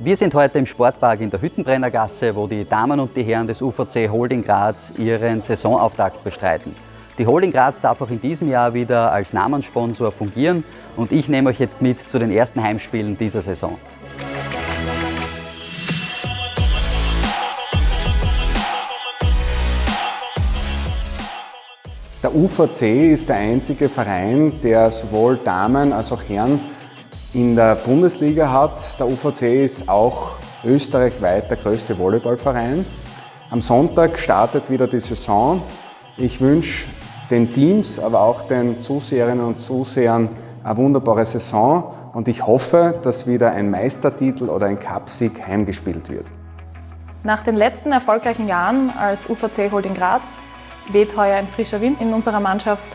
Wir sind heute im Sportpark in der Hüttenbrennergasse, wo die Damen und die Herren des UVC Holding Graz ihren Saisonauftakt bestreiten. Die Holding Graz darf auch in diesem Jahr wieder als Namenssponsor fungieren und ich nehme euch jetzt mit zu den ersten Heimspielen dieser Saison. Der UVC ist der einzige Verein, der sowohl Damen als auch Herren in der Bundesliga hat. Der UVC ist auch österreichweit der größte Volleyballverein. Am Sonntag startet wieder die Saison. Ich wünsche den Teams, aber auch den Zuseherinnen und Zusehern eine wunderbare Saison und ich hoffe, dass wieder ein Meistertitel oder ein Cupsieg heimgespielt wird. Nach den letzten erfolgreichen Jahren als UVC Holding Graz weht heuer ein frischer Wind in unserer Mannschaft.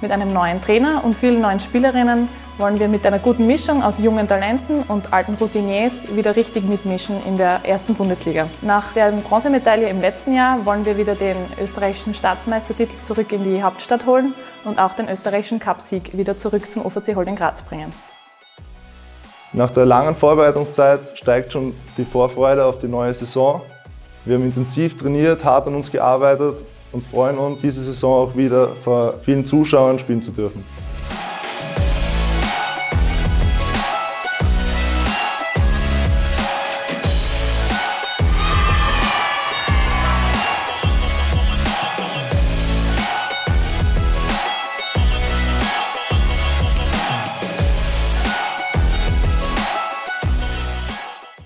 Mit einem neuen Trainer und vielen neuen Spielerinnen wollen wir mit einer guten Mischung aus jungen Talenten und alten Routiniers wieder richtig mitmischen in der ersten Bundesliga. Nach der Bronzemedaille im letzten Jahr wollen wir wieder den österreichischen Staatsmeistertitel zurück in die Hauptstadt holen und auch den österreichischen Cupsieg wieder zurück zum OVC Holding Graz bringen. Nach der langen Vorbereitungszeit steigt schon die Vorfreude auf die neue Saison. Wir haben intensiv trainiert, hart an uns gearbeitet und freuen uns, diese Saison auch wieder vor vielen Zuschauern spielen zu dürfen.